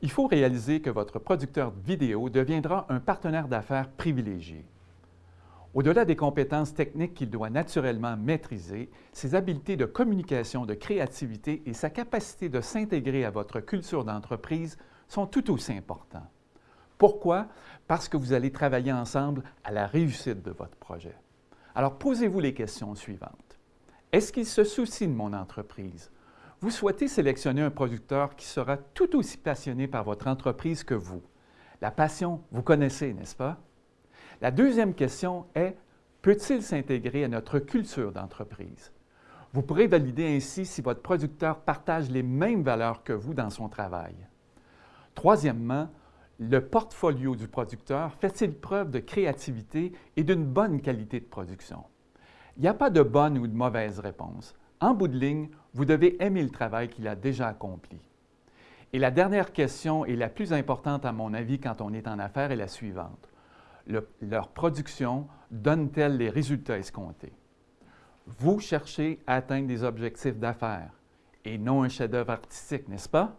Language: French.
il faut réaliser que votre producteur vidéo deviendra un partenaire d'affaires privilégié. Au-delà des compétences techniques qu'il doit naturellement maîtriser, ses habiletés de communication, de créativité et sa capacité de s'intégrer à votre culture d'entreprise sont tout aussi importants. Pourquoi? Parce que vous allez travailler ensemble à la réussite de votre projet. Alors posez-vous les questions suivantes. Est-ce qu'il se soucie de mon entreprise? Vous souhaitez sélectionner un producteur qui sera tout aussi passionné par votre entreprise que vous. La passion, vous connaissez, n'est-ce pas? La deuxième question est, peut-il s'intégrer à notre culture d'entreprise? Vous pourrez valider ainsi si votre producteur partage les mêmes valeurs que vous dans son travail. Troisièmement, le portfolio du producteur fait-il preuve de créativité et d'une bonne qualité de production? Il n'y a pas de bonne ou de mauvaise réponse. En bout de ligne, vous devez aimer le travail qu'il a déjà accompli. Et la dernière question, et la plus importante à mon avis quand on est en affaires, est la suivante. leur production donne-t-elle les résultats escomptés? Vous cherchez à atteindre des objectifs d'affaires et non un chef-d'œuvre artistique, n'est-ce pas?